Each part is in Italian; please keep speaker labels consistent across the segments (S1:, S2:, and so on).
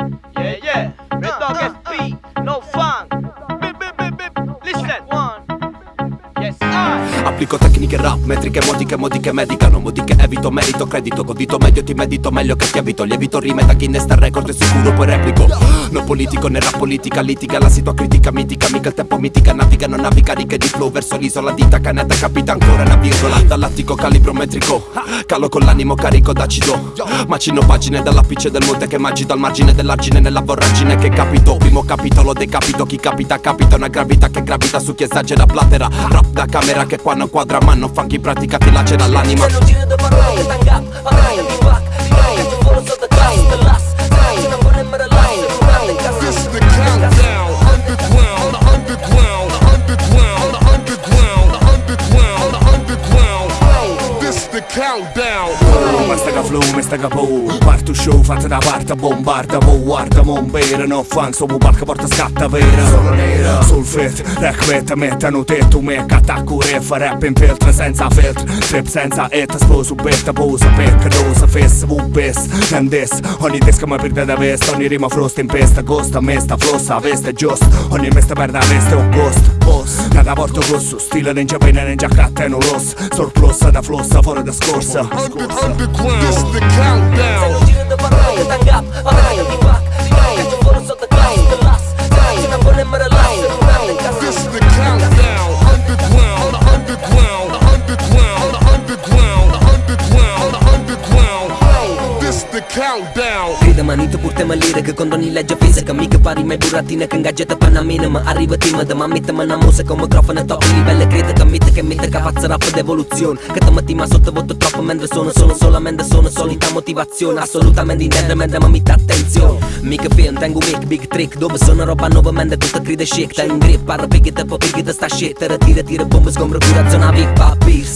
S1: Thank you.
S2: Applico tecniche rap, metriche, modiche, modiche medicano Modiche evito, merito, credito Godito meglio, ti medito meglio che ti evito Lievito rime da sta record e sicuro poi replico. Non politico né rap politica, litiga La situa critica mitica, mica il tempo mitica Naviga, non naviga, righe di flow verso l'isola Dita, canetta, capita ancora una virgola Dall'attico calibro metrico. Calo con l'animo carico d'acido. Macino pagine dall'apice del monte Che magito al margine dell'argine nella voragine Che capito, primo capitolo decapito Chi capita, capita una gravità che gravita su chi esagera Platera, rap da camera che qua non quadra Ma non fa chi pratica ti lacera l'anima
S3: Se non giro de parrai, tang up, parrai, di back,
S4: This countdown.
S2: Basta che flow, mi sta capo Parto show, fatta da parte, bombarda Mo guarda, mo bere, no funk Sto palca porta scatta vera. Sono nera. Sul fit, rec metta, mettano tetto Mecca, attacco, ref, rap in filtro Senza filtro, trip senza et Sposo, betta, posa, pecca, dosa Fess, V-Biss, Nandes Ogni disco mi perde da vesta Ogni rima frost in pesta Costa, mesta, flossa, veste, giusto Ogni mesta perde a veste, un ghost Boss, porto cosso Stile ninja pena, ninja catta e non ross Surplus da flossa, fuori da scorsa.
S4: Under, underground. This the
S3: Se Grida manito purte che con ogni legge fisica. Mica pari mai buratina che ingaggiata panna minima. Arriva timida ma mette me una musica con microfono top livello. Critica Mite che mette che faccia rap d'evoluzione Che metti ma sottovoto troppo mentre sono Sono solamente sono solita motivazione. Assolutamente intendere ma mi attenzione. Mica film tengo mic big trick Dove sono roba nuova mente tutta cride chic Ten grip parla piggy te po piggy te sta shit. Tira tira bombe sgombro curazione a big sente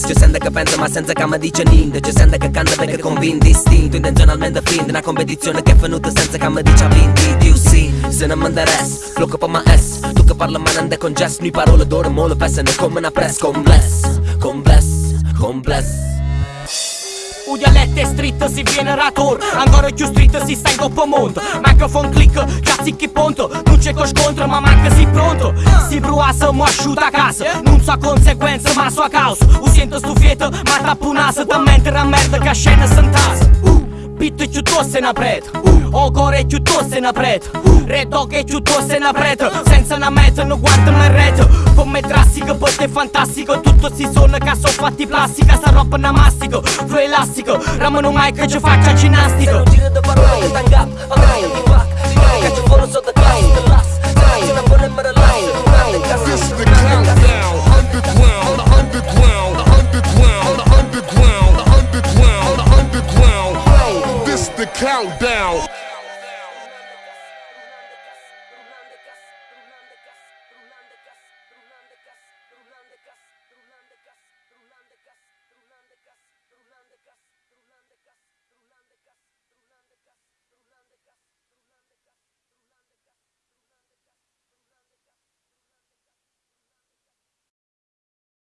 S3: che pensa ma senza che mi dice niente. C'è sente che canta perché convinto istinto Intenzionalmente finta. Una competizione che è venuta senza che mi dice ha vinto Dio sì, se non mi interessa Flow che ma S Tu che parla ma non è congesto Noi parole d'oro mo le pesano come una press. Con bless, con
S5: U Udelete strită si generator. Angora ću strita si stai do pomondo Mikrofon clică ca si che ponto Nu ce coș contra, ma manca si pronto Si bruasă, mă așut acasă. Nu-mi sa consequență, ma sua caos. Usientă stufieta, ma tapunasă Dă mentă, merda, ca șenă sunt tasă uh! чуто се напред Огоре чуто се напред Редоге чуто се напред Senza una meta non guardo in rete. Come drastico, poi botte fantastico. Tutto si suona che sono fatti plastica Sta roba una mastica, flu elastico. Ramano mai che ci faccia
S3: ginnastica
S5: Se
S3: non giro da parlare, tangap, avrai un tipac Che ci volo sotto classe,
S6: Countdown. down.